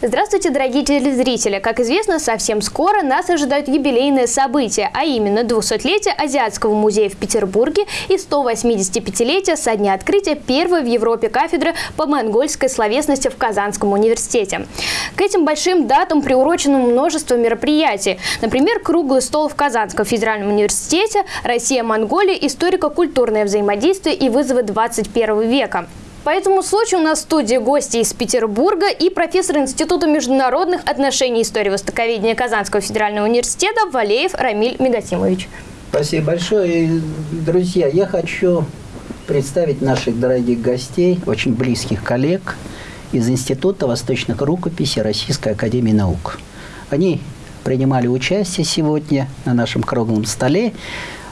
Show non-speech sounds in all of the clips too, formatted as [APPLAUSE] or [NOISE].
Здравствуйте, дорогие телезрители! Как известно, совсем скоро нас ожидают юбилейные события, а именно 200-летие Азиатского музея в Петербурге и 185-летие со дня открытия первой в Европе кафедры по монгольской словесности в Казанском университете. К этим большим датам приурочено множество мероприятий. Например, круглый стол в Казанском федеральном университете «Россия-Монголия. Историко-культурное взаимодействие и вызовы 21 века». По этому случаю у нас в студии гости из Петербурга и профессор Института международных отношений и истории востоковедения Казанского федерального университета Валеев Рамиль Мегатимович. Спасибо большое. Друзья, я хочу представить наших дорогих гостей, очень близких коллег из Института восточных рукописей Российской Академии Наук. Они принимали участие сегодня на нашем круглом столе.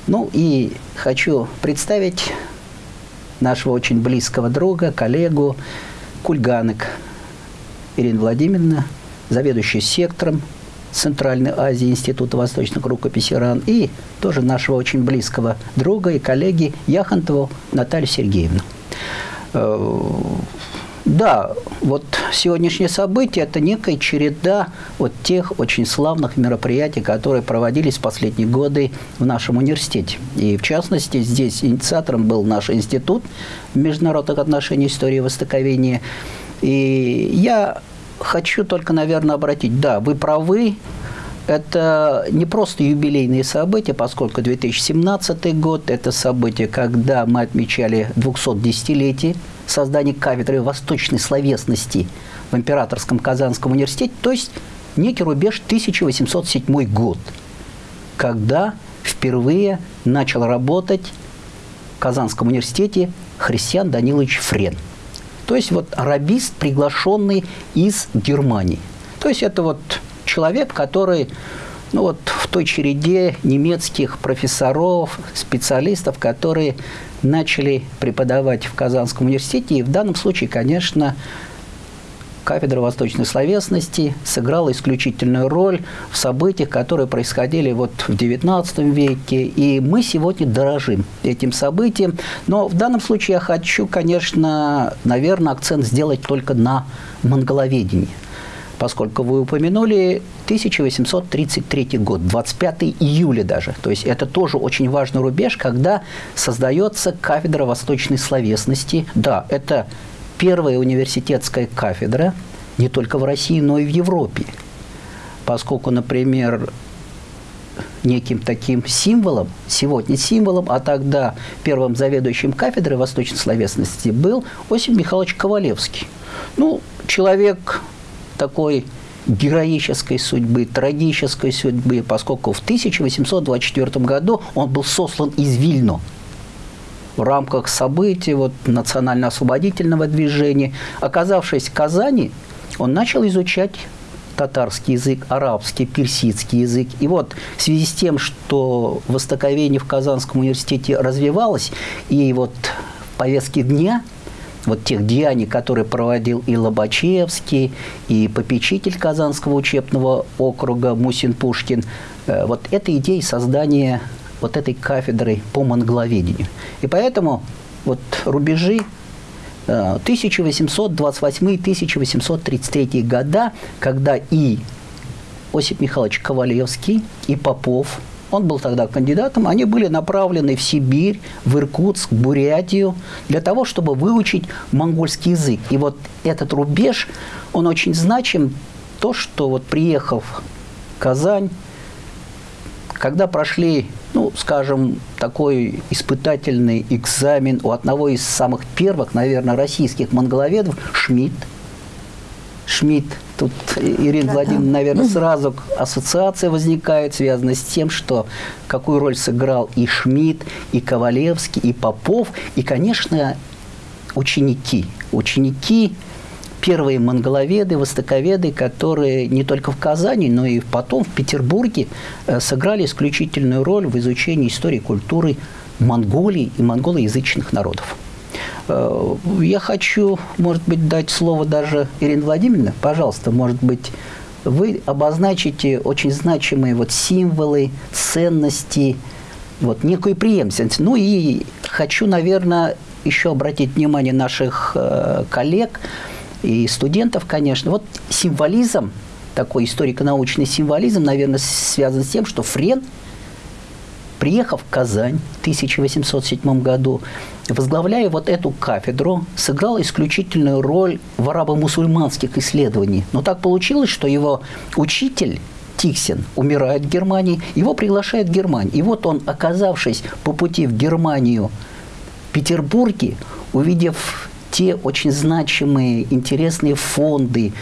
Ну и хочу представить нашего очень близкого друга, коллегу Кульганок Ирина Владимировна, заведующая сектором Центральной Азии Института восточных рукописей РАН, и тоже нашего очень близкого друга и коллеги Яхонтову Наталью Сергеевну. Да, вот сегодняшнее событие – это некая череда вот тех очень славных мероприятий, которые проводились в последние годы в нашем университете. И в частности, здесь инициатором был наш институт международных отношений, истории и востоковения. И я хочу только, наверное, обратить, да, вы правы, это не просто юбилейные события, поскольку 2017 год – это событие, когда мы отмечали 210-летие создания кафедры восточной словесности в Императорском Казанском университете, то есть некий рубеж 1807 год, когда впервые начал работать в Казанском университете Христиан Данилович Френ. То есть вот арабист, приглашенный из Германии. То есть это вот человек, который ну вот в той череде немецких профессоров, специалистов, которые начали преподавать в Казанском университете. И в данном случае, конечно, кафедра восточной словесности сыграла исключительную роль в событиях, которые происходили вот в XIX веке. И мы сегодня дорожим этим событием. Но в данном случае я хочу, конечно, наверное, акцент сделать только на монголоведении поскольку вы упомянули 1833 год, 25 июля даже. То есть это тоже очень важный рубеж, когда создается кафедра восточной словесности. Да, это первая университетская кафедра не только в России, но и в Европе. Поскольку, например, неким таким символом, сегодня символом, а тогда первым заведующим кафедрой восточной словесности был Осип Михайлович Ковалевский. Ну, человек такой героической судьбы, трагической судьбы, поскольку в 1824 году он был сослан из Вильно в рамках событий вот, национально-освободительного движения. Оказавшись в Казани, он начал изучать татарский язык, арабский, персидский язык. И вот в связи с тем, что востоковедение в Казанском университете развивалось, и вот в повестке дня – вот тех деяний, которые проводил и Лобачевский, и попечитель Казанского учебного округа Мусин Пушкин, э, вот эта идея создания вот этой кафедры по монголоведению. И поэтому вот рубежи 1828-1833 э, года, когда и Осип Михайлович Ковалевский, и Попов – он был тогда кандидатом, они были направлены в Сибирь, в Иркутск, Бурятию для того, чтобы выучить монгольский язык. И вот этот рубеж, он очень значим, то, что вот приехав в Казань, когда прошли, ну, скажем, такой испытательный экзамен у одного из самых первых, наверное, российских монголоведов, Шмидт, Шмидт. Тут Ирина Владимировна, наверное, сразу ассоциация возникает, связанная с тем, что какую роль сыграл и Шмидт, и Ковалевский, и Попов, и, конечно, ученики. Ученики, первые монголоведы, востоковеды, которые не только в Казани, но и потом в Петербурге э, сыграли исключительную роль в изучении истории культуры Монголии и монголоязычных народов. Э, я хочу, может быть, дать слово даже Ирине Владимировне. Пожалуйста, может быть, вы обозначите очень значимые вот символы, ценности, вот некую преемственность. Ну и хочу, наверное, еще обратить внимание наших э, коллег и студентов, конечно. Вот символизм, такой историко-научный символизм, наверное, связан с тем, что Френ, приехав в Казань в 1807 году, возглавляя вот эту кафедру, сыграл исключительную роль в арабо-мусульманских исследованиях. Но так получилось, что его учитель Тиксин умирает в Германии, его приглашают в Германию. И вот он, оказавшись по пути в Германию, в Петербурге, увидев те очень значимые, интересные фонды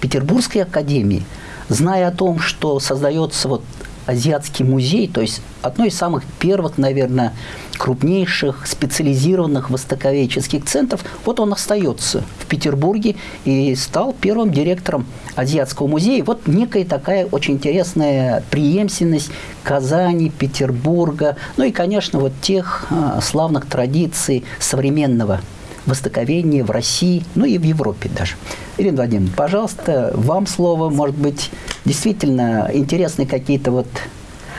Петербургской академии, зная о том, что создается вот Азиатский музей, то есть одно из самых первых, наверное, крупнейших специализированных востоковедческих центров. Вот он остается в Петербурге и стал первым директором Азиатского музея. Вот некая такая очень интересная преемственность Казани, Петербурга, ну и, конечно, вот тех а, славных традиций современного востоковедения в России, ну и в Европе даже. Ирина Владимировна, пожалуйста, вам слово, может быть, действительно интересны какие-то вот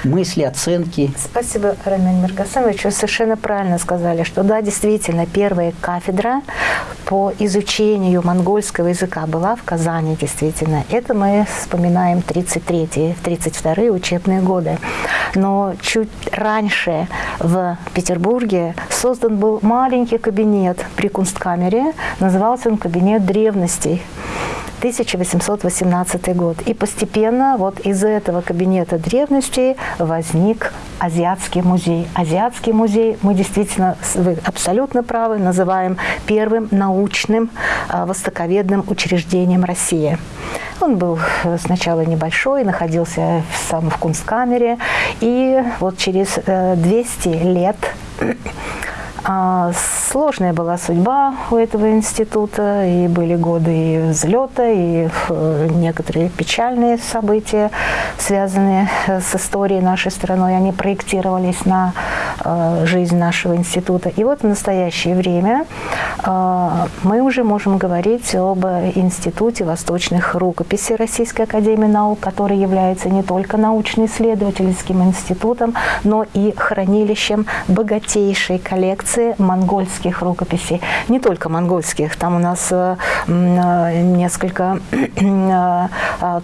мысли, оценки. Спасибо, Рамиль Миргасамович. Вы совершенно правильно сказали, что да, действительно, первая кафедра по изучению монгольского языка была в Казани, действительно. Это мы вспоминаем 33-32 учебные годы. Но чуть раньше в Петербурге создан был маленький кабинет при Кунсткамере. Назывался он «Кабинет древностей». 1818 год. И постепенно вот из этого кабинета древностей возник Азиатский музей. Азиатский музей мы действительно, вы абсолютно правы, называем первым научным а, востоковедным учреждением России. Он был э, сначала небольшой, находился в, сам в Кунсткамере, и вот через 200 э, лет сложная была судьба у этого института, и были годы и взлета, и некоторые печальные события, связанные с историей нашей страны, они проектировались на жизнь нашего института. И вот в настоящее время мы уже можем говорить об Институте восточных рукописей Российской Академии Наук, который является не только научно-исследовательским институтом, но и хранилищем богатейшей коллекции монгольских рукописей. Не только монгольских, там у нас э, э, несколько э,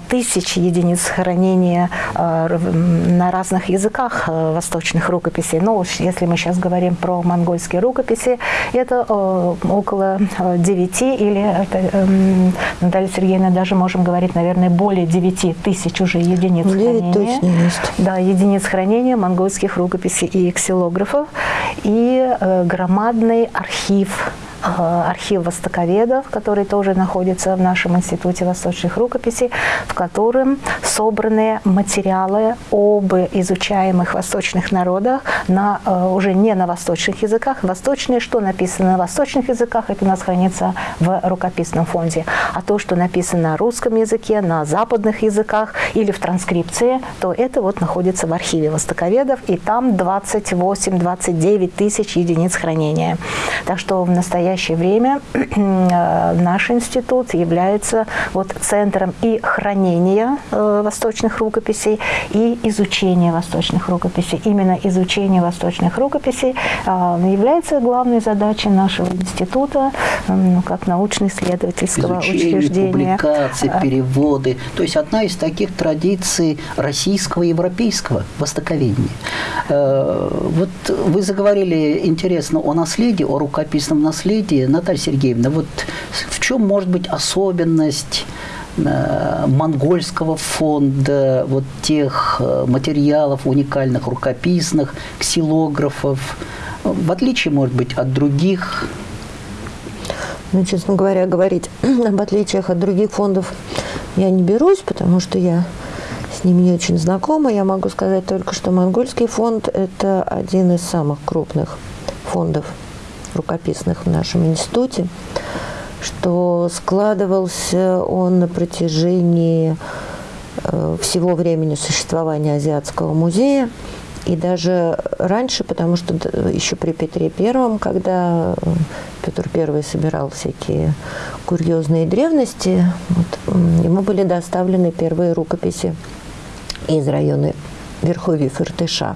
тысяч единиц хранения на разных языках восточных рукописей. Но если мы сейчас говорим про монгольские рукописи, это около 9 или, эм, Наталья Сергеевна, даже можем говорить, наверное, более 9 тысяч уже единиц 9 хранения. точно есть. Да, единиц хранения монгольских рукописей и ксилографов. И громадный архив Э, архив востоковедов, который тоже находится в нашем Институте восточных рукописей, в котором собраны материалы об изучаемых восточных народах на, э, уже не на восточных языках. Восточные, что написано на восточных языках, это у нас хранится в рукописном фонде. А то, что написано на русском языке, на западных языках или в транскрипции, то это вот находится в архиве востоковедов, и там 28-29 тысяч единиц хранения. Так что в настоящее настоящее время [CLEARS THROAT] э, наш институт является вот центром и хранения э, восточных рукописей, и изучения восточных рукописей. Именно изучение восточных рукописей э, является главной задачей нашего института, как научно-исследовательского учреждения. публикации, переводы. То есть одна из таких традиций российского и европейского востоковедения. Вот вы заговорили интересно о наследии, о рукописном наследии наследие, Наталья Сергеевна, вот в чем может быть особенность э, монгольского фонда, вот тех э, материалов уникальных, рукописных, ксилографов, в отличие, может быть, от других? Ну, честно говоря, говорить [CLEARS THROAT] об отличиях от других фондов я не берусь, потому что я с ними не очень знакома. Я могу сказать только, что монгольский фонд – это один из самых крупных фондов рукописных в нашем институте, что складывался он на протяжении э, всего времени существования Азиатского музея, и даже раньше, потому что еще при Петре Первом, когда Петр Первый собирал всякие курьезные древности, вот, ему были доставлены первые рукописи из района Верховьев Иртыша.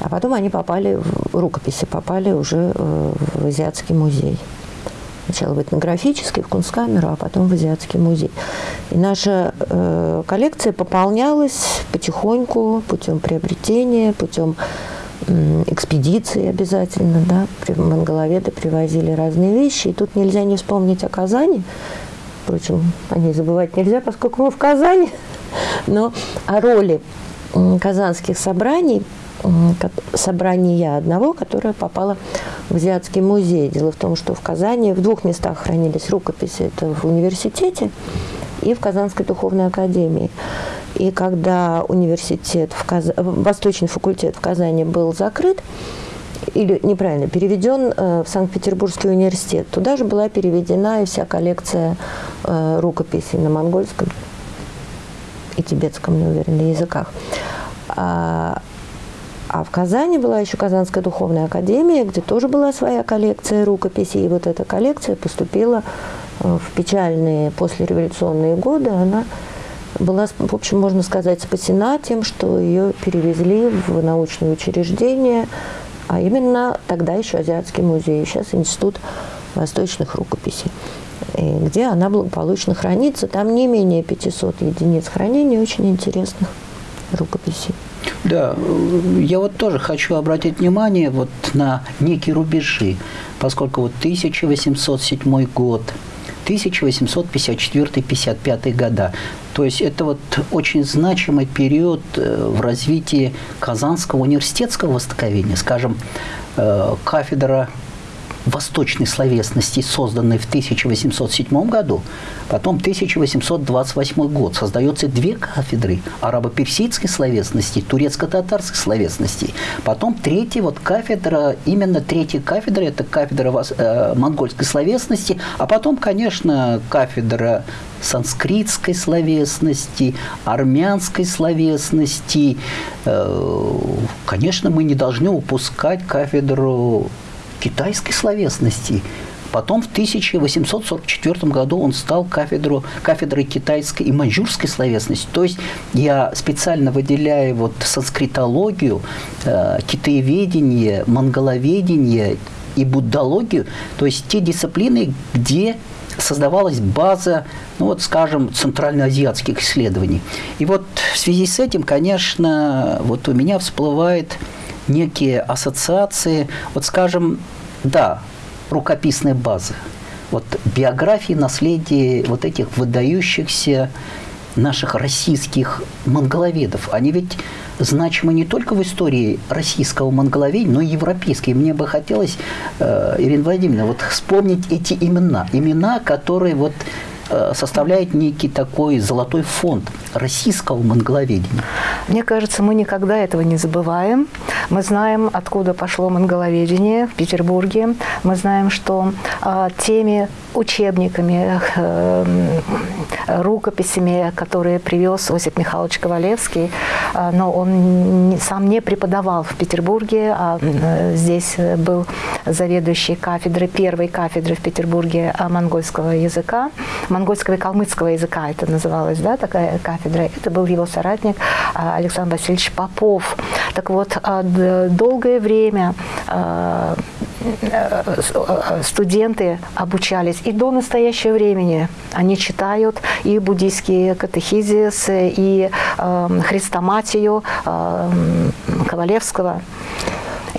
А потом они попали, в рукописи попали уже э, в Азиатский музей. сначала в этнографический, в Кунсткамеру, а потом в Азиатский музей. И наша э, коллекция пополнялась потихоньку путем приобретения, путем э, экспедиции обязательно, да, монголоведы привозили разные вещи. И тут нельзя не вспомнить о Казани, впрочем, о ней забывать нельзя, поскольку мы в Казани, но о роли казанских собраний собрания одного, которое попало в Азиатский музей. Дело в том, что в Казани в двух местах хранились рукописи. Это в университете и в Казанской духовной академии. И когда университет, в Каз... Восточный факультет в Казани был закрыт, или неправильно, переведен э, в Санкт-Петербургский университет, туда же была переведена и вся коллекция э, рукописей на монгольском и тибетском, не уверен, языках. А, в Казани была еще Казанская духовная академия, где тоже была своя коллекция рукописей. И вот эта коллекция поступила э, в печальные послереволюционные годы. Она была, в общем, можно сказать, спасена тем, что ее перевезли в научное учреждение, а именно тогда еще Азиатский музей, сейчас Институт восточных рукописей, где она благополучно хранится. Там не менее 500 единиц хранения очень интересных рукописей. Да, я вот тоже хочу обратить внимание вот на некие рубежи, поскольку вот 1807 год, 1854-55 года. То есть это вот очень значимый период э, в развитии Казанского университетского востоковедения. Скажем, э, кафедра восточной словесности, созданной в 1807 году, потом 1828 год. Создаются две кафедры арабо-персидской словесности, турецко-татарской словесности. Потом третья вот кафедра, именно третья кафедра, это кафедра э, монгольской словесности, а потом, конечно, кафедра санскритской словесности, армянской словесности. Э, конечно, мы не должны упускать кафедру китайской словесности. Потом в 1844 году он стал кафедру, кафедрой китайской и маньчжурской словесности. То есть я специально выделяю вот санскритологию, э, китаеведение, монголоведение и буддологию, то есть те дисциплины, где создавалась база, ну вот, скажем, центральноазиатских исследований. И вот в связи с этим, конечно, вот у меня всплывает некие ассоциации, вот скажем, да, рукописная база, вот биографии, наследие вот этих выдающихся наших российских монголоведов, они ведь значимы не только в истории российского монголоведения, но и европейской. Мне бы хотелось, э, Ирина Владимировна, вот вспомнить эти имена, имена, которые вот составляет некий такой золотой фонд российского монголоведения. Мне кажется, мы никогда этого не забываем. Мы знаем, откуда пошло монголоведение в Петербурге. Мы знаем, что э, теми учебниками, э, рукописями, которые привез Осип Михайлович Ковалевский, э, но он сам не преподавал в Петербурге, а э, здесь был заведующий кафедры, первой кафедры в Петербурге монгольского языка, монгольского и калмыцкого языка это называлось, да, такая кафедра. Это был его соратник а, Александр Васильевич Попов. Так вот, а, долгое время а, студенты обучались и до настоящего времени. Они читают и буддийские катехизис, и э, хрестоматию э, Ковалевского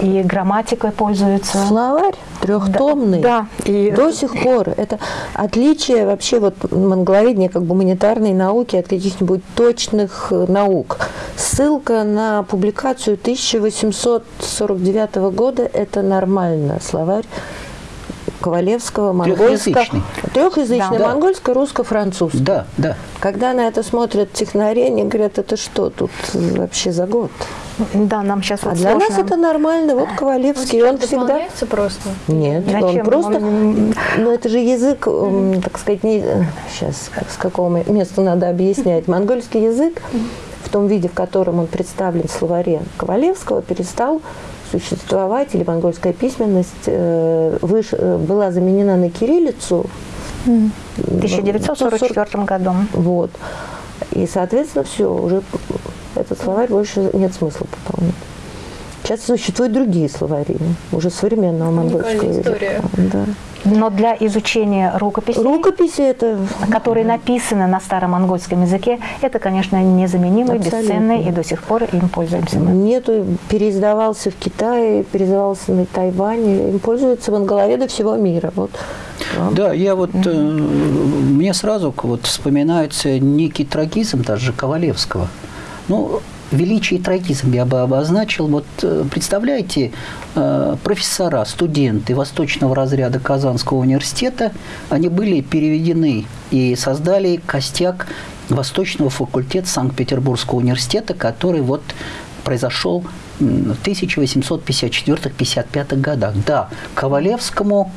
и грамматикой пользуются. Словарь трехтомный. Да. И... До сих пор. Это отличие вообще вот монголоведения как гуманитарной науки от каких-нибудь точных э, наук. Ссылка на публикацию 1849 года – это нормально. Словарь Ковалевского, монгольского. Трехязычный. Трехязычный, да. монгольско, русско, французский. Да, да. Когда на это смотрят технари, они говорят, это что тут вообще за год? Да, нам сейчас вот А для нас это нормально. Вот Ковалевский, он, он всегда... просто? Нет, Зачем? он просто... Он... Ну, это же язык, так сказать, не... Сейчас, с какого места надо объяснять. Монгольский язык том виде, в котором он представлен в словаре Ковалевского, перестал существовать, или монгольская письменность э, выш, э, была заменена на кириллицу в 1944 году. Вот. И, соответственно, все, уже этот словарь больше нет смысла пополнять. Сейчас существуют другие словари, уже современного монгольского языка. Да. Но для изучения рукописей, Рукописи это которые написаны на старомонгольском языке, это, конечно, незаменимый, Абсолютно. бесценный, и до сих пор им пользуемся мы. нету, переиздавался в Китае, переиздавался на Тайване, им пользуются монголоведы всего мира. Вот. Да, я вот, э, мне сразу вот вспоминается некий трагизм даже Ковалевского. Ну, величие и трагизм я бы обозначил. Вот э, представляете, э, профессора, студенты восточного разряда Казанского университета, они были переведены и создали костяк Восточного факультета Санкт-Петербургского университета, который вот произошел в 1854-55 годах. Да, Ковалевскому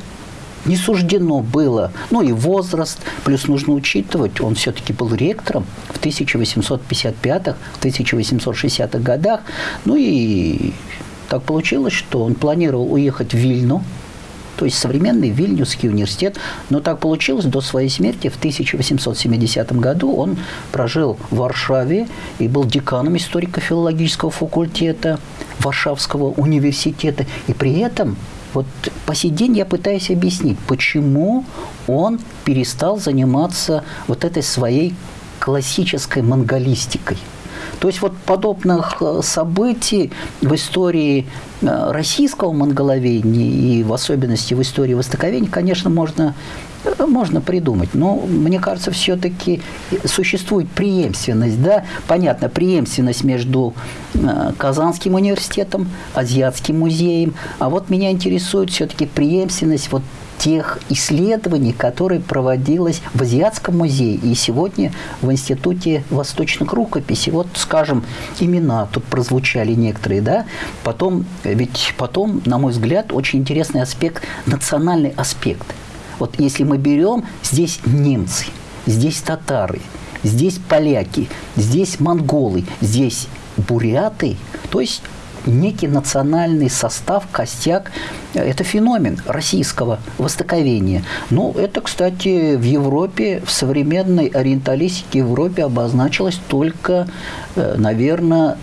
не суждено было, ну и возраст, плюс нужно учитывать, он все-таки был ректором в 1855-х, в 1860-х годах, ну и так получилось, что он планировал уехать в Вильну, то есть современный Вильнюсский университет. Но так получилось, до своей смерти в 1870 году он прожил в Варшаве и был деканом историко-филологического факультета Варшавского университета. И при этом вот по сей день я пытаюсь объяснить, почему он перестал заниматься вот этой своей классической монголистикой. То есть вот подобных э, событий в истории э, российского монголоведения и в особенности в истории востоковедения, конечно, можно, э, можно придумать. Но мне кажется, все-таки существует преемственность. Да? Понятно, преемственность между Казанским университетом, Азиатским музеем. А вот меня интересует все-таки преемственность вот тех исследований, которые проводилось в Азиатском музее и сегодня в Институте восточных рукописей. Вот, скажем, имена тут прозвучали некоторые, да, потом, ведь потом, на мой взгляд, очень интересный аспект, национальный аспект. Вот если мы берем, здесь немцы, здесь татары, здесь поляки, здесь монголы, здесь буряты, то есть некий национальный состав, костяк. Это феномен российского востоковения. Ну, это, кстати, в Европе, в современной ориенталистике Европе обозначилось только, э, наверное,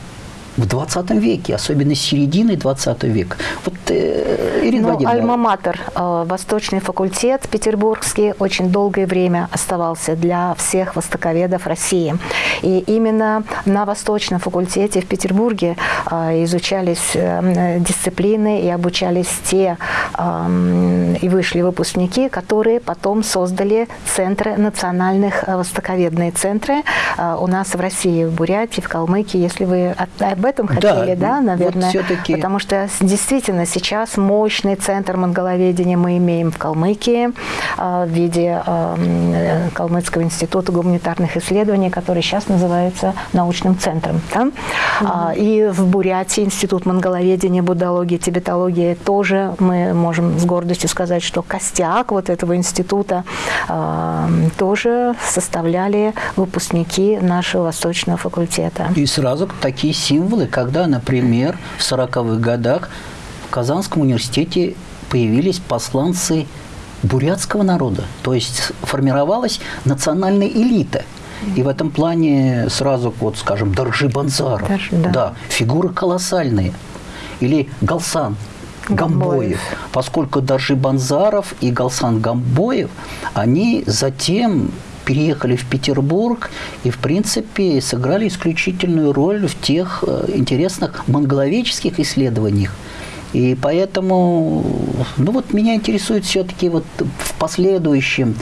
в 20 веке, особенно с середины 20 века. Вот, э, Ирина Ну, Владимировна, Альма-Матер, э, Восточный факультет петербургский, очень долгое время оставался для всех востоковедов России. И именно на Восточном факультете в Петербурге э, изучались э, дисциплины и обучались те э, и вышли выпускники, которые потом создали центры национальных э, востоковедные центры э, у нас в России, в Бурятии, в Калмыкии, если вы от- об этом Да, хотели, да, вот наверное, всё-таки- потому что действительно сейчас мощный центр монголоведения мы имеем в Калмыкии э, в виде э, Калмыцкого института гуманитарных исследований, который сейчас называется научным центром. да. А, И в Бурятии институт монголоведения, буддологии, тибетологии тоже мы можем с гордостью сказать, что костяк вот этого института э, тоже составляли выпускники нашего восточного факультета. И сразу такие символы, когда, например, в 40-х годах в Казанском университете появились посланцы бурятского народа. То есть формировалась национальная элита. И в этом плане сразу, вот, скажем, Доржи Банзаров. Доржи, да. фигуры колоссальные. Или Галсан Гамбоев. Гамбоев. Поскольку Доржи Банзаров и Галсан Гамбоев, они затем переехали в Петербург и, в принципе, сыграли исключительную роль в тех э, интересных монголоведческих исследованиях. И поэтому, ну вот меня интересует все-таки вот в последующем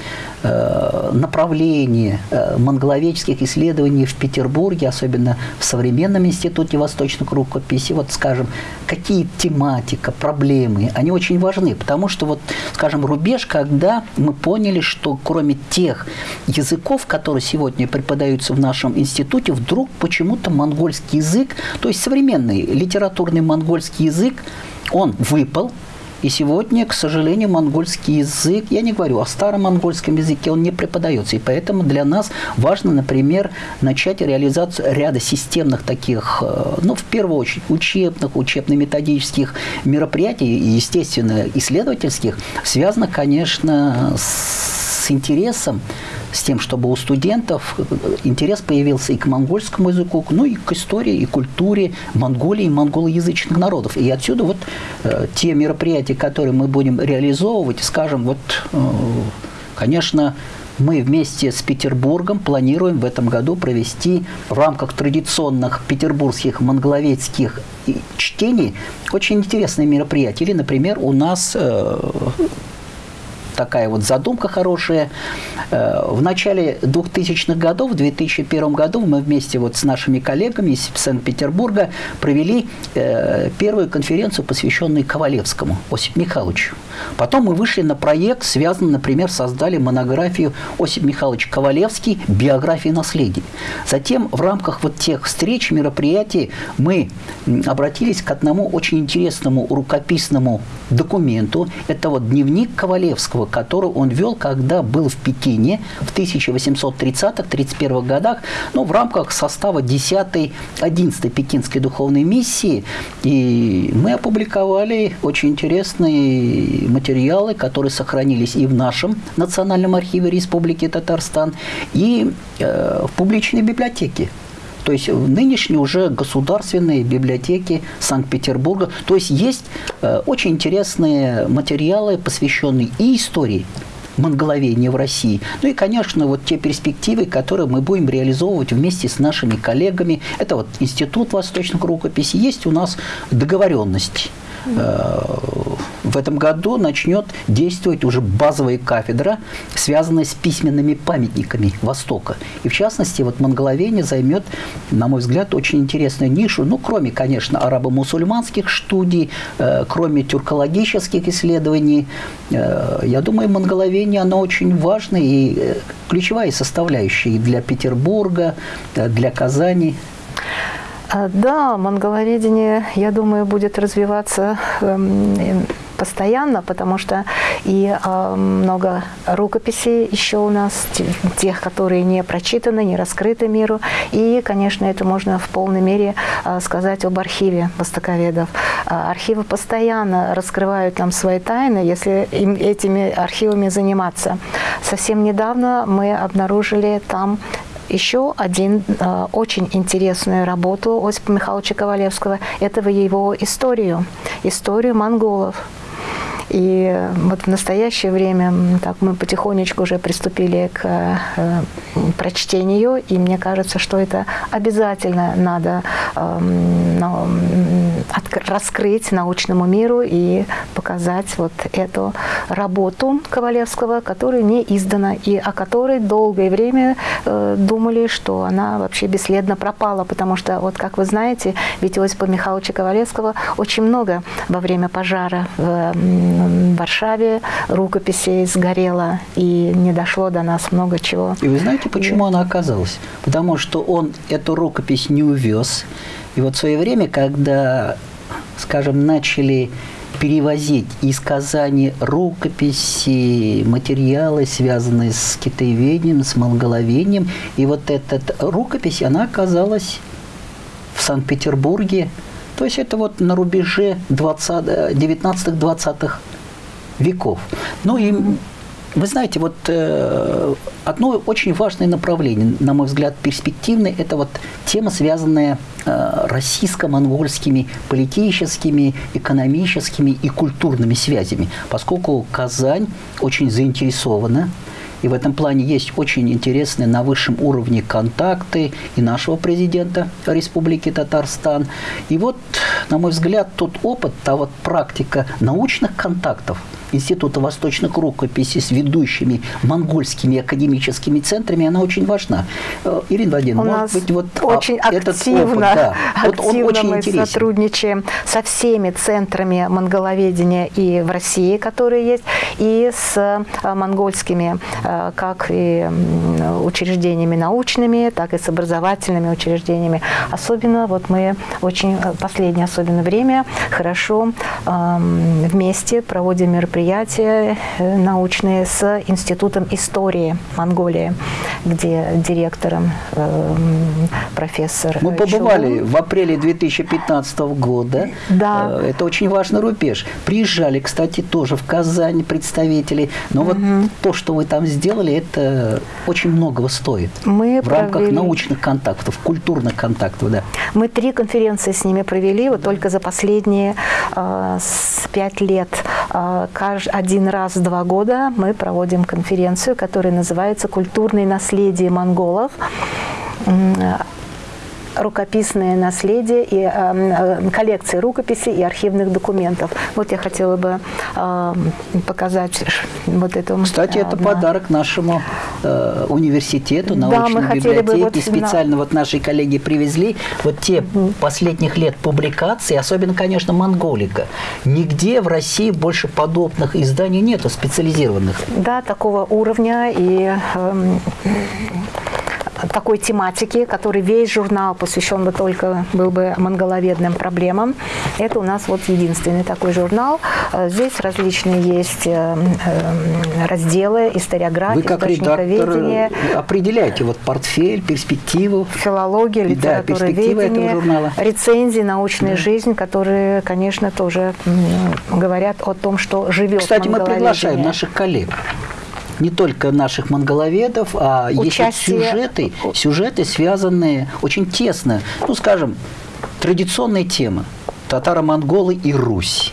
направлении э, монголоведческих исследований в Петербурге, особенно в современном институте восточных рукописей, вот скажем, какие тематика, проблемы, они очень важны, потому что вот, скажем, рубеж, когда мы поняли, что кроме тех языков, которые сегодня преподаются в нашем институте, вдруг почему-то монгольский язык, то есть современный литературный монгольский язык, он выпал, и сегодня, к сожалению, монгольский язык, я не говорю о старом монгольском языке, он не преподается. И поэтому для нас важно, например, начать реализацию ряда системных таких, э, ну, в первую очередь, учебных, учебно-методических мероприятий, и, естественно, исследовательских, связано, конечно, с интересом с тем, чтобы у студентов интерес появился и к монгольскому языку, ну и к истории и культуре Монголии и монголоязычных народов. И отсюда вот э, те мероприятия, которые мы будем реализовывать, скажем, вот, э, конечно, мы вместе с Петербургом планируем в этом году провести в рамках традиционных петербургских монголоведских чтений очень интересные мероприятия. Или, например, у нас э, такая вот задумка хорошая. Э, в начале 2000-х годов, в 2001 году, мы вместе вот с нашими коллегами из Санкт-Петербурга провели э, первую конференцию, посвященную Ковалевскому, Осип Михайловичу. Потом мы вышли на проект, связанный, например, создали монографию Осип Михайлович Ковалевский «Биография наследия». Затем в рамках вот тех встреч, мероприятий мы обратились к одному очень интересному рукописному документу. Это вот дневник Ковалевского, который он вел, когда был в Пекине в 1830-31 годах, ну, в рамках состава 10-й, 11-й Пекинской духовной миссии. И мы опубликовали очень интересные материалы, которые сохранились и в нашем Национальном архиве Республики Татарстан, и э, в публичной библиотеке то есть нынешние уже государственные библиотеки Санкт-Петербурга. То есть есть э, очень интересные материалы, посвященные и истории монголовения в России. Ну и, конечно, вот те перспективы, которые мы будем реализовывать вместе с нашими коллегами. Это вот Институт восточных рукописей. Есть у нас договоренности в этом году начнет действовать уже базовая кафедра, связанная с письменными памятниками Востока. И в частности, вот монголовение займет, на мой взгляд, очень интересную нишу, ну, кроме, конечно, арабо-мусульманских студий, э, кроме тюркологических исследований. Э, я думаю, монголовение, оно очень важное и э, ключевая составляющая для Петербурга, для Казани. А, да, монголоведение, я думаю, будет развиваться эм, постоянно, потому что и э, много рукописей еще у нас, тех, которые не прочитаны, не раскрыты миру. И, конечно, это можно в полной мере э, сказать об архиве востоковедов. Э, архивы постоянно раскрывают нам свои тайны, если им, этими архивами заниматься. Совсем недавно мы обнаружили там еще один э, очень интересную работу Осипа Михайловича Ковалевского. Это его историю, историю монголов. И вот в настоящее время так, мы потихонечку уже приступили к э, прочтению, и мне кажется, что это обязательно надо э, раскрыть научному миру и показать вот эту работу Ковалевского, которая не издана, и о которой долгое время э, думали, что она вообще бесследно пропала, потому что, вот как вы знаете, ведь Осипа Михайловича Ковалевского очень много во время пожара в в Варшаве рукописей сгорело, и не дошло до нас много чего. И вы знаете, почему и... она оказалась? Потому что он эту рукопись не увез. И вот в свое время, когда, скажем, начали перевозить из Казани рукописи, материалы, связанные с китаеведением, с монголовением. И вот эта рукопись, она оказалась в Санкт-Петербурге. То есть это вот на рубеже 19-20-х веков. Ну и вы знаете, вот э, одно очень важное направление, на мой взгляд, перспективное, это вот тема, связанная э, российско-монгольскими политическими, экономическими и культурными связями, поскольку Казань очень заинтересована и в этом плане есть очень интересные на высшем уровне контакты и нашего президента Республики Татарстан. И вот, на мой взгляд, тот опыт, та вот практика научных контактов – Института восточных рукописей с ведущими монгольскими академическими центрами, она очень важна. Э, Ирина Владимировна, может быть, вот а, очень этот активно, опыт, да, активно вот он очень мы интересен. сотрудничаем со всеми центрами монголоведения и в России, которые есть, и с э, монгольскими, э, как и учреждениями научными, так и с образовательными учреждениями. Особенно вот мы очень последнее особенно время хорошо вместе проводим мероприятия мероприятия э, научные с Институтом истории Монголии, где директором э, профессор Мы побывали Чулун. в апреле 2015 года. Да. Э, это очень важный рубеж. Приезжали, кстати, тоже в Казань представители. Но угу. вот то, что вы там сделали, это очень многого стоит. Мы в рамках провели... научных контактов, культурных контактов, да. Мы три конференции с ними провели, вот только за последние э, пять лет. Э, один раз в два года мы проводим конференцию, которая называется «Культурное наследие монголов» рукописное наследие и э, коллекции рукописей и архивных документов. Вот я хотела бы э, показать вот эту. Кстати, это на... подарок нашему э, университету, научной да, библиотеке. Вот Специально на... вот наши коллеги привезли вот те угу. последних лет публикации, особенно, конечно, Монголика. Нигде в России больше подобных изданий нету специализированных. Да, такого уровня и э, такой тематики, который весь журнал посвящен бы только был бы монголоведным проблемам. Это у нас вот единственный такой журнал. Э, здесь различные есть э, э, разделы, историография, редактор определяете вот портфель, перспективу. Филология, литература, да, ведение, журнала. рецензии, научная да. жизнь, которые, конечно, тоже говорят о том, что живет Кстати, мы приглашаем наших коллег не только наших монголоведов, а Участие... есть сюжеты, сюжеты, связанные очень тесно, ну, скажем, традиционные темы. Татаро-монголы и Русь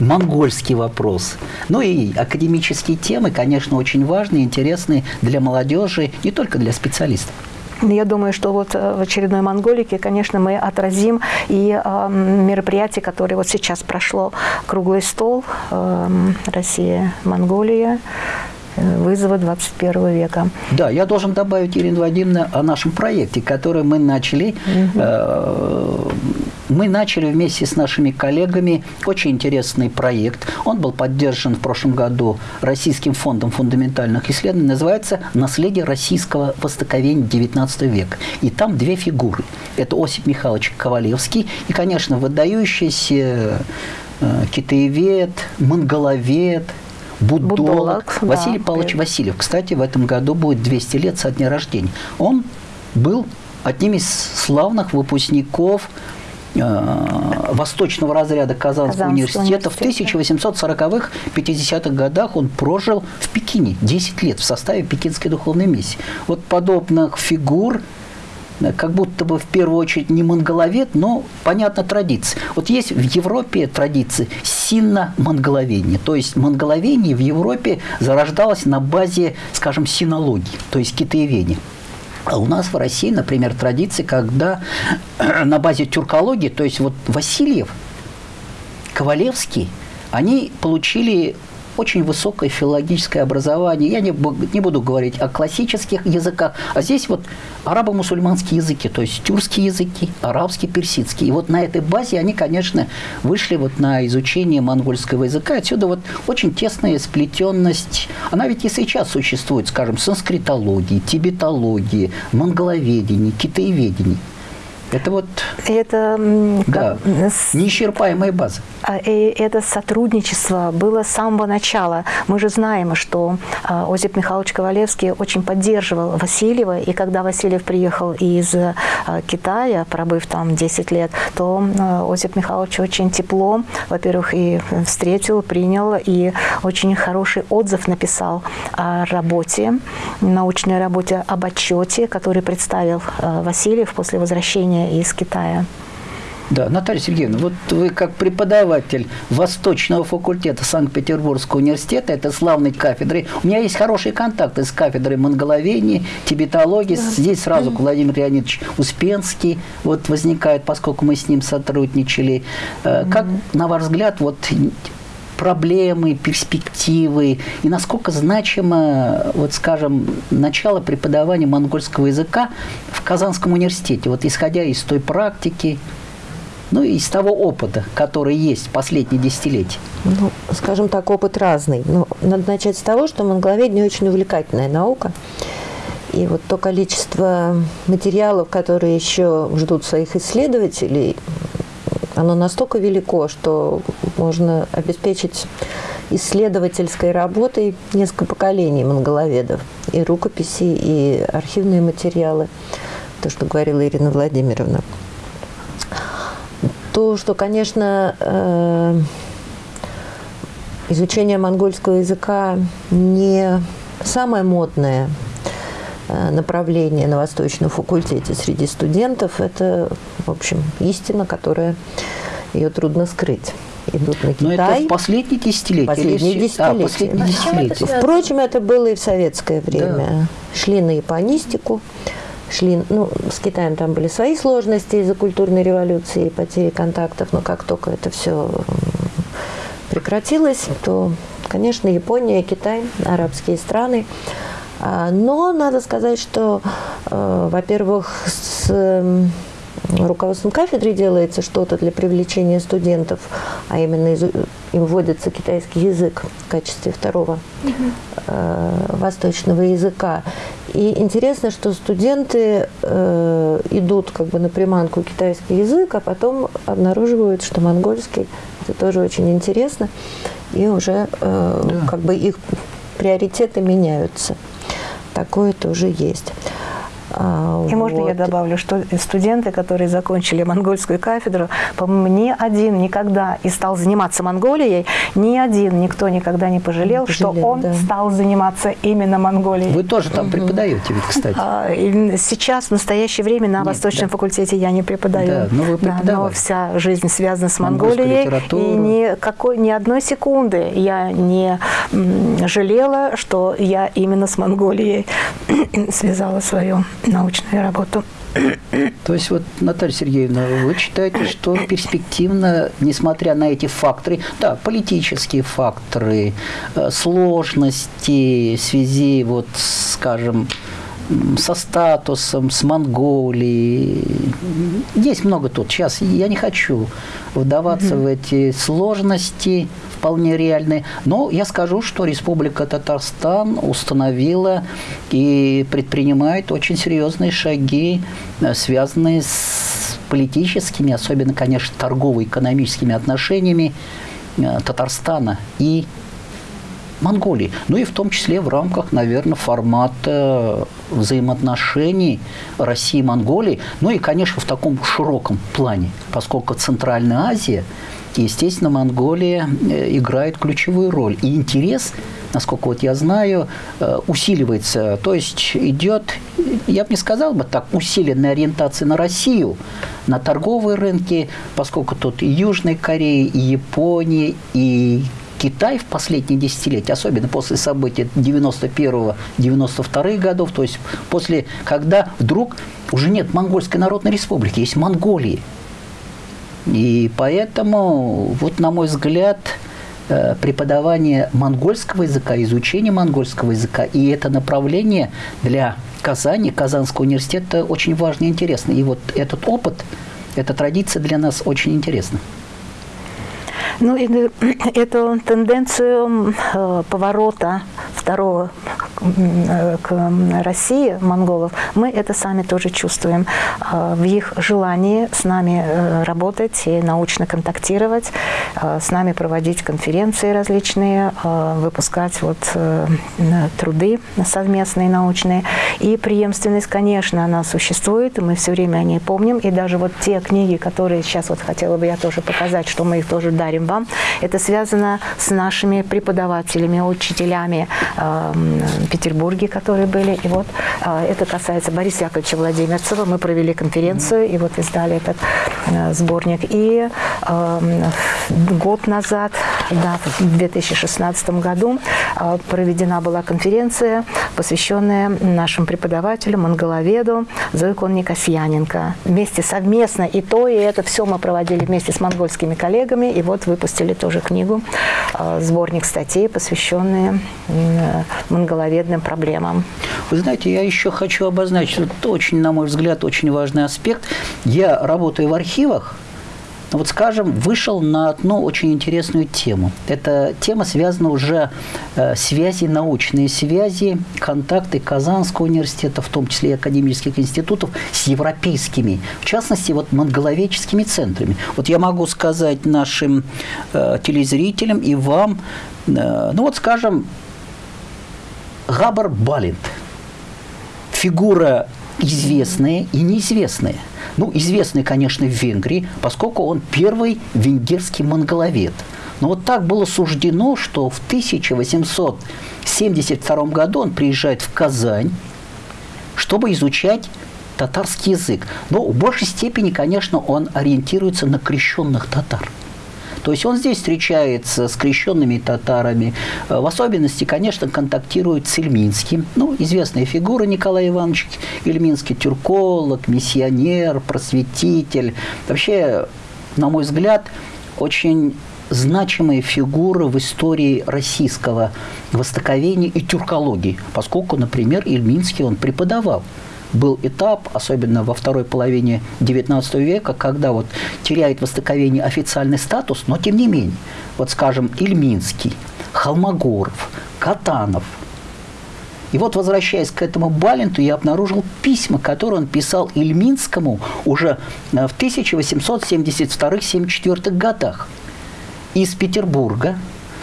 монгольский вопрос. Ну и академические темы, конечно, очень важные, интересные для молодежи, не только для специалистов. Я думаю, что вот э, в очередной Монголике, конечно, мы отразим и э, мероприятие, которое вот сейчас прошло, круглый стол э, Россия, Монголия, вызова 21 века. Да, я должен добавить, Ирина Вадимовна, о нашем проекте, который мы начали. Угу. Мы начали вместе с нашими коллегами очень интересный проект. Он был поддержан в прошлом году Российским фондом фундаментальных исследований. Называется «Наследие российского востоковения XIX века». И там две фигуры. Это Осип Михайлович Ковалевский и, конечно, выдающийся э, китаевед, монголовед – буддолог, буддолог Василий да, Павлович Васильев. Кстати, в этом году будет 200 лет со дня рождения. Он был одним из славных выпускников э, восточного разряда Казанского, Казанского университета. В 1840-х, 50-х годах он прожил в Пекине 10 лет в составе Пекинской духовной миссии. Вот подобных фигур как будто бы в первую очередь не монголовед, но, понятно, традиция. Вот есть в Европе традиция синно-монголовения. То есть монголовение в Европе зарождалось на базе, скажем, синологии, то есть китаеведения. А у нас в России, например, традиция, когда [CLEARS THROAT] на базе тюркологии, то есть вот Васильев, Ковалевский, они получили очень высокое филологическое образование. Я не, не буду говорить о классических языках, а здесь вот арабо-мусульманские языки, то есть тюркские языки, арабский, персидский. И вот на этой базе они, конечно, вышли вот на изучение монгольского языка. Отсюда вот очень тесная сплетенность. Она ведь и сейчас существует, скажем, санскритологии, тибетологии, монголоведении, китаеведении. Это вот это, да, с... неисчерпаемая база. А, и это сотрудничество было с самого начала. Мы же знаем, что а, Озип Михайлович Ковалевский очень поддерживал Васильева, и когда Васильев приехал из а, Китая, пробыв там 10 лет, то Озип Михайлович очень тепло, во-первых, и встретил, принял, и очень хороший отзыв написал о работе, научной работе, об отчете, который представил Васильев после возвращения из Китая. Да, Наталья Сергеевна, вот вы как преподаватель Восточного факультета Санкт-Петербургского университета, это славной кафедры, у меня есть хорошие контакты с кафедрой монголоведения, тибетологии. Да. Здесь сразу Владимир Леонидович Успенский вот возникает, поскольку мы с ним сотрудничали. Э, как, на ваш взгляд, вот проблемы, перспективы и насколько значимо, вот скажем, начало преподавания монгольского языка в Казанском университете, вот исходя из той практики, ну и из того опыта, который есть последние десятилетия? Ну, скажем так, опыт разный. Но надо начать с того, что монголоведение очень увлекательная наука. И вот то количество материалов, которые еще ждут своих исследователей, оно настолько велико, что можно обеспечить исследовательской работой несколько поколений монголоведов. И рукописи, и архивные материалы. То, что говорила Ирина Владимировна. То, что, конечно, э, изучение монгольского языка не самое модное направление на Восточном факультете среди студентов – это, в общем, истина, которая ее трудно скрыть. Идут на Китай. Но это в последние десятилетия? Последние или... десятилетия. А, последние десятилетия. Впрочем, это было и в советское время. Да. Шли на японистику, шли, ну, с Китаем там были свои сложности из-за культурной революции и потери контактов, но как только это все прекратилось, то, конечно, Япония, Китай, арабские страны. А, но надо сказать, что, э, во-первых, с руководством кафедры делается что-то для привлечения студентов, а именно им вводится китайский язык в качестве второго э, восточного языка. И интересно, что студенты э, идут как бы на приманку китайский язык, а потом обнаруживают, что монгольский это тоже очень интересно, и уже э, да. как бы их приоритеты меняются. Такое тоже есть. А, И вот. можно я добавлю, что студенты, которые закончили монгольскую кафедру, по-моему, ни один никогда и стал заниматься Монголией, ни один никто никогда не пожалел, не пожалел что он да. стал заниматься именно Монголией. Вы тоже там угу. преподаете ведь, кстати. А, сейчас, в настоящее время, на Нет, Восточном да. факультете я не преподаю. Да, но, вы да, но вся жизнь связана с Монголией. И ни, какой, ни одной секунды я не жалела, что я именно с Монголией [CLEARS THROAT] связала свою научную работу. То есть вот, Наталья Сергеевна, вы считаете, что перспективно, несмотря на эти факторы, да, политические факторы, э, сложности в связи, вот, скажем, со статусом, с Монголией. Есть много тут. Сейчас я не хочу вдаваться mm-hmm. в эти сложности, вполне реальные. Но я скажу, что Республика Татарстан установила и предпринимает очень серьезные шаги, э, связанные с политическими, особенно, конечно, торгово-экономическими отношениями э, Татарстана и Монголии. Ну и в том числе в рамках, наверное, формата взаимоотношений России и Монголии. Ну и, конечно, в таком широком плане, поскольку Центральная Азия, естественно, Монголия э, играет ключевую роль. И интерес, насколько вот я знаю, э, усиливается. То есть идет, я бы не сказал бы так, усиленная ориентация на Россию, на торговые рынки, поскольку тут и Южная Корея, и Япония, и Китай в последние десятилетия, особенно после событий 91-92 годов, то есть после, когда вдруг уже нет Монгольской Народной Республики, есть Монголии. И поэтому, вот на мой взгляд, э, преподавание монгольского языка, изучение монгольского языка и это направление для Казани, Казанского университета очень важно и интересно. И вот этот опыт, эта традиция для нас очень интересна. Ну, и [CLEARS THROAT] эту тенденцию э, поворота второго к России монголов, мы это сами тоже чувствуем э, в их желании с нами работать и научно контактировать, с нами проводить конференции различные, выпускать вот труды совместные научные. И преемственность, конечно, она существует, мы все время о ней помним. И даже вот те книги, которые сейчас вот хотела бы я тоже показать, что мы их тоже дарим вам, это связано с нашими преподавателями, учителями э, Петербурге, которые были. И вот э, это касается Бориса Яковлевича Владимирцева. Мы провели конференцию и вот издали этот э, сборник. И э, год назад, да, в 2016 году, э, проведена была конференция, посвященная нашим преподавателям, монголоведу Зоикон Никасьяненко. Вместе совместно и то, и это все мы проводили вместе с монгольскими коллегами. И вот выпустили тоже книгу, э, сборник статей, посвященные монголоведным проблемам. Вы знаете, я еще хочу обозначить, это очень, на мой взгляд, очень важный аспект. Я работаю в архивах, вот, скажем, вышел на одну очень интересную тему. Эта тема связана уже э, связи, научные связи, контакты Казанского университета, в том числе и академических институтов, с европейскими, в частности, вот монголоведческими центрами. Вот я могу сказать нашим э, телезрителям и вам, э, ну вот, скажем, Габар Балент, фигура известная и неизвестная – ну, известный, конечно, в Венгрии, поскольку он первый венгерский монголовед. Но вот так было суждено, что в 1872 году он приезжает в Казань, чтобы изучать татарский язык. Но в большей степени, конечно, он ориентируется на крещенных татар. То есть он здесь встречается с крещенными татарами. Э, в особенности, конечно, контактирует с Ильминским. Ну, известная фигура Николай Иванович Ильминский, тюрколог, миссионер, просветитель. Вообще, на мой взгляд, очень значимая фигура в истории российского востоковения и тюркологии, поскольку, например, Ильминский он преподавал был этап, особенно во второй половине XIX века, когда вот теряет востоковение официальный статус, но тем не менее, вот скажем, Ильминский, Холмогоров, Катанов. И вот, возвращаясь к этому Баленту, я обнаружил письма, которые он писал Ильминскому уже э, в 1872-74 годах из Петербурга.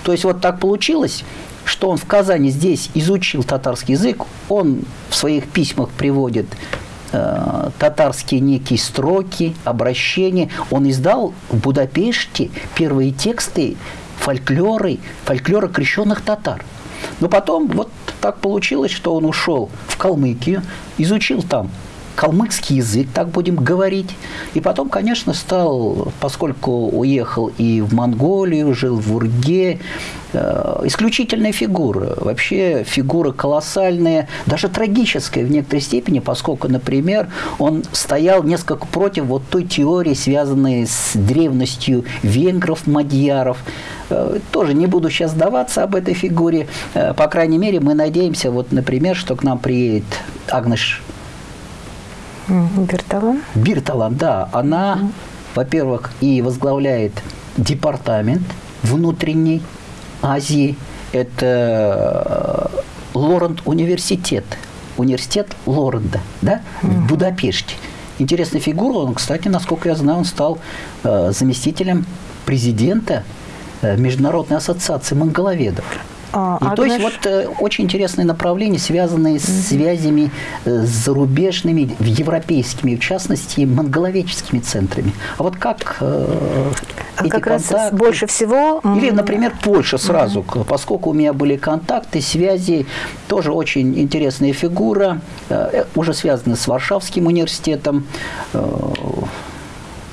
То есть вот так получилось, что он в Казани здесь изучил татарский язык, он в своих письмах приводит э, татарские некие строки, обращения. Он издал в Будапеште первые тексты фольклоры, фольклора крещенных татар. Но потом вот так получилось, что он ушел в Калмыкию, изучил там калмыцкий язык, так будем говорить. И потом, конечно, стал, поскольку уехал и в Монголию, жил в Урге, э, исключительная фигура. Вообще фигура колоссальная, даже трагическая в некоторой степени, поскольку, например, он стоял несколько против вот той теории, связанной с древностью венгров, мадьяров. Э, тоже не буду сейчас сдаваться об этой фигуре. Э, по крайней мере, мы надеемся, вот, например, что к нам приедет Агнеш Бирталан? Бирталан, да. Она, mm. во-первых, и возглавляет департамент внутренней Азии. Это э, Лорент университет. Университет Лоренда, да, mm. в Будапеште. Интересная фигура. Он, кстати, насколько я знаю, он стал э, заместителем президента э, Международной ассоциации монголоведов. А, и то есть вот э, очень интересные направления, связанные с связями э, с зарубежными, европейскими, в частности, монголоведческими центрами. А вот как э, а эти как контакты... раз больше всего... Или, например, Польша сразу, mm-hmm. поскольку у меня были контакты, связи, тоже очень интересная фигура, э, уже связана с Варшавским университетом, э,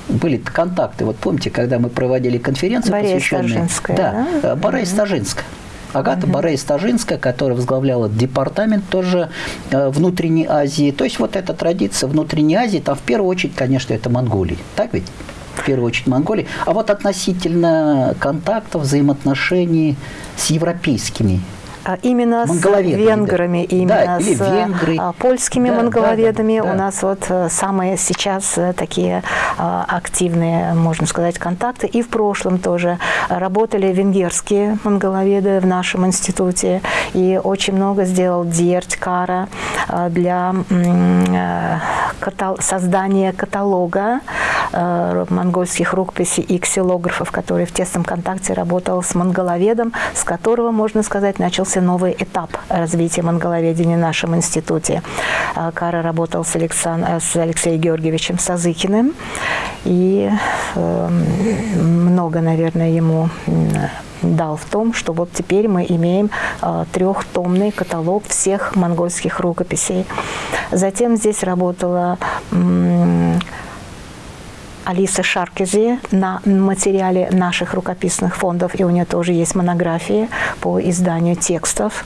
были контакты. Вот помните, когда мы проводили конференцию, Борис посвященную... Да, да? Борис mm-hmm. Стажинская. Агата mm-hmm. Борей-Стажинская, которая возглавляла департамент тоже э, внутренней Азии. То есть вот эта традиция внутренней Азии, там в первую очередь, конечно, это Монголия. Так ведь? В первую очередь Монголии. А вот относительно контактов, взаимоотношений с европейскими именно с венграми, да. именно да, с венгры. А, польскими да, монголоведами. Да, да, да. У нас вот э, самые сейчас э, такие а, активные, можно сказать, контакты. И в прошлом тоже работали венгерские монголоведы в нашем институте. И очень много сделал Дерть Кара для создания каталога монгольских рукописей и ксилографов, который в тесном контакте работал с монголоведом, с которого, можно сказать, начался начался новый этап развития монголоведения в нашем институте. А, Кара работал с, Александ... Э, с Алексеем Георгиевичем Сазыкиным, и э, много, наверное, ему дал в том, что вот теперь мы имеем э, трехтомный каталог всех монгольских рукописей. Затем здесь работала Алиса Шаркези на материале наших рукописных фондов, и у нее тоже есть монографии по изданию текстов.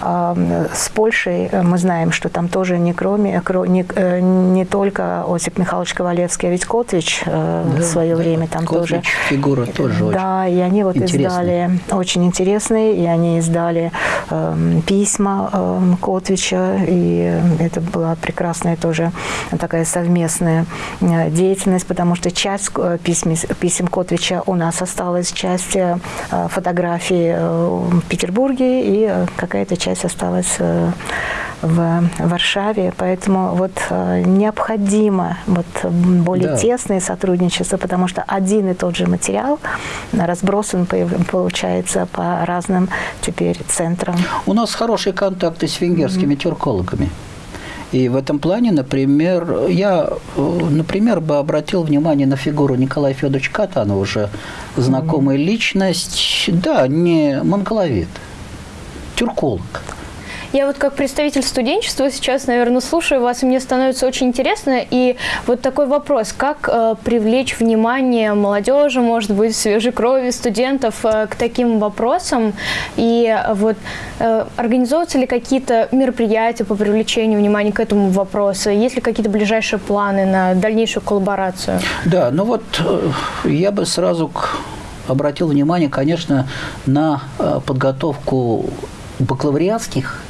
С Польшей э, мы знаем, что там тоже не, кроме, не, э, не только Осип Михайлович Ковалевский, а ведь Котвич э, да, в свое да, время там Котвич тоже. фигура тоже Да, и они вот интересные. издали, очень интересные, и они издали э, письма э, Котвича, и это была прекрасная тоже такая совместная деятельность, потому что часть писем, писем Котвича у нас осталась, часть фотографий в Петербурге, и какая-то часть осталась э, в Варшаве, поэтому вот э, необходимо вот более да. тесное сотрудничество, потому что один и тот же материал разбросан, получается, по разным теперь центрам. У нас хорошие контакты с венгерскими mm-hmm. тюркологами. И в этом плане, например, я, например, бы обратил внимание на фигуру Николая Федоровича Катана, уже знакомая mm-hmm. личность, да, не монголовед, тюрколог. Я вот как представитель студенчества сейчас, наверное, слушаю вас, и мне становится очень интересно. И вот такой вопрос, как э, привлечь внимание молодежи, может быть, свежей крови студентов э, к таким вопросам? И вот э, организовываются ли какие-то мероприятия по привлечению внимания к этому вопросу? Есть ли какие-то ближайшие планы на дальнейшую коллаборацию? Да, ну вот э, я бы сразу обратил внимание, конечно, на э, подготовку бакалавриатских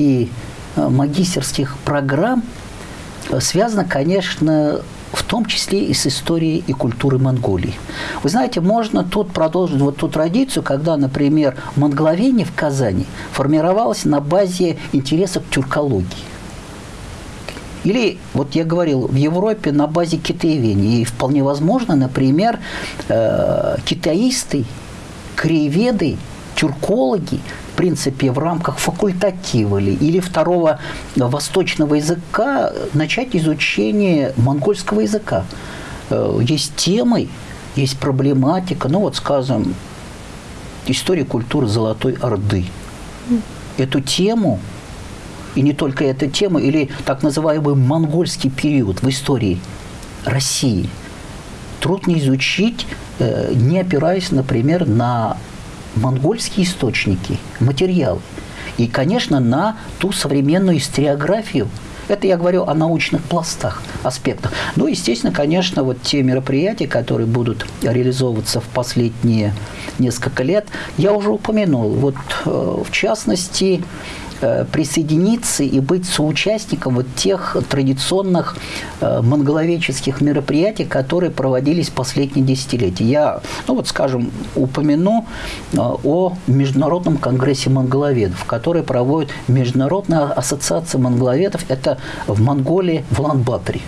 и э, магистерских программ э, связано, конечно, в том числе и с историей и культурой Монголии. Вы знаете, можно тут продолжить вот ту традицию, когда, например, монголовение в Казани формировалось на базе интересов тюркологии. Или, вот я говорил, в Европе на базе китаеведения. И вполне возможно, например, э, китаисты, краеведы, тюркологи принципе, в рамках факультатива ли, или второго восточного языка начать изучение монгольского языка. Э, есть темы, есть проблематика, ну вот, скажем, история культуры Золотой Орды. Эту тему и не только эта тема, или так называемый монгольский период в истории России, трудно изучить, э, не опираясь, например, на монгольские источники, материалы. И, конечно, на ту современную историографию. Это я говорю о научных пластах, аспектах. Ну, естественно, конечно, вот те мероприятия, которые будут реализовываться в последние несколько лет, я уже упомянул. Вот, э, в частности, присоединиться и быть соучастником вот тех традиционных э, монголоведческих мероприятий, которые проводились последние десятилетия. Я, ну вот скажем, упомяну э, о Международном конгрессе монголоведов, который проводит Международная ассоциация монголоведов, это в Монголии, в Лан-Баторе.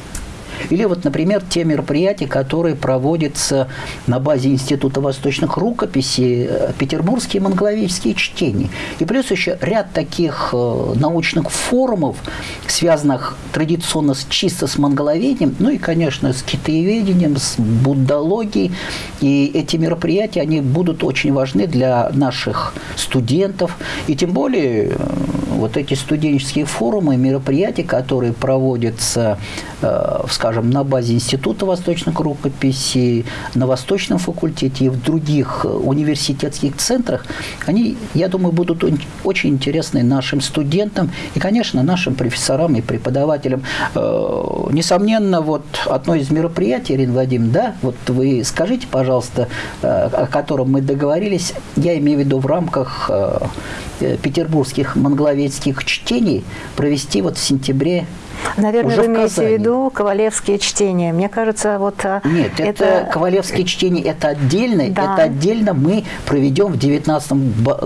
Или вот, например, те мероприятия, которые проводятся на базе Института восточных рукописей, э, петербургские монголовические чтения. И плюс еще ряд таких э, научных форумов, связанных традиционно с, чисто с монголоведением, ну и, конечно, с китаеведением, с буддологией. И эти мероприятия, они будут очень важны для наших студентов. И тем более э, вот эти студенческие форумы, мероприятия, которые проводятся, скажем, скажем, на базе Института восточных рукописей, на Восточном факультете и в других э, университетских центрах, они, я думаю, будут очень интересны нашим студентам и, конечно, нашим профессорам и преподавателям. Э, несомненно, вот одно из мероприятий, Ирина Вадим, да, вот вы скажите, пожалуйста, э, о котором мы договорились, я имею в виду в рамках петербургских монголоведских чтений провести вот в сентябре Наверное, Уже вы имеете в виду ковалевские чтения. Мне кажется, вот а, Нет, это, это ковалевские чтения, это отдельно, да. это отдельно мы проведем в 2019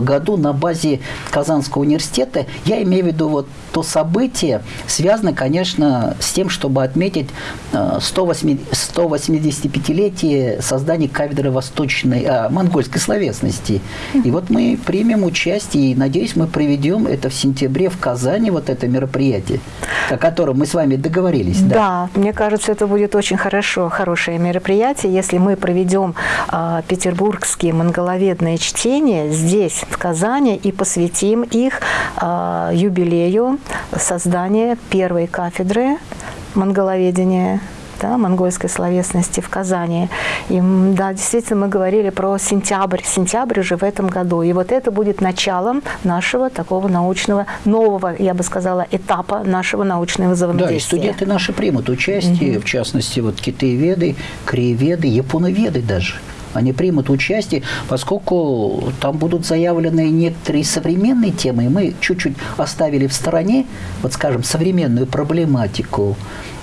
году на базе Казанского университета. Я имею в виду вот то событие, связано, конечно, с тем, чтобы отметить 185-летие создания кафедры восточной, а, монгольской словесности. И вот мы примем участие, и, надеюсь, мы проведем это в сентябре в Казани, вот это мероприятие, о котором мы с вами договорились. Да, да мне кажется, это будет очень хорошо, хорошее мероприятие, если мы проведем э, петербургские монголоведные чтения здесь, в Казани, и посвятим их э, юбилею создания первой кафедры монголоведения да, монгольской словесности в Казани. И да, действительно, мы говорили про сентябрь. Сентябрь уже в этом году. И вот это будет началом нашего такого научного, нового, я бы сказала, этапа нашего научного взаимодействия. Да, и студенты наши примут участие, угу. в частности, вот китаеведы, краеведы, японоведы даже они примут участие, поскольку там будут заявлены некоторые современные темы, и мы чуть-чуть оставили в стороне, вот скажем, современную проблематику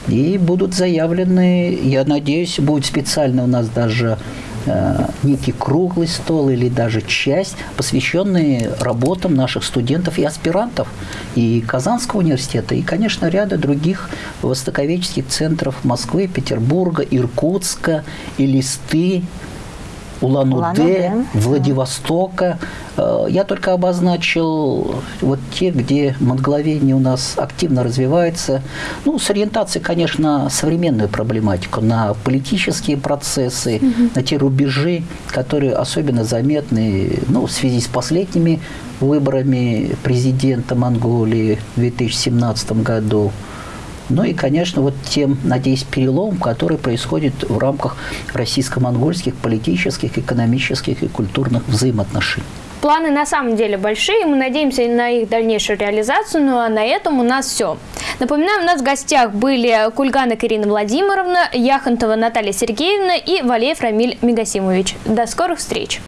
и будут заявлены, я надеюсь, будет специально у нас даже э, некий круглый стол или даже часть, посвященные работам наших студентов и аспирантов и Казанского университета, и, конечно, ряда других востоковедческих центров Москвы, Петербурга, Иркутска, и Улан-Удэ, Владивостока. Э, я только обозначил вот те, где монголоведение у нас активно развивается. Ну, с ориентацией, конечно, современную проблематику, на политические процессы, угу. на те рубежи, которые особенно заметны ну, в связи с последними выборами президента Монголии в 2017 году. Ну и, конечно, вот тем, надеюсь, перелом, который происходит в рамках российско-монгольских политических, экономических и культурных взаимоотношений. Планы на самом деле большие, мы надеемся на их дальнейшую реализацию, ну а на этом у нас все. Напоминаю, у нас в гостях были Кульгана Ирина Владимировна, Яхонтова Наталья Сергеевна и Валеев Рамиль Мегасимович. До скорых встреч!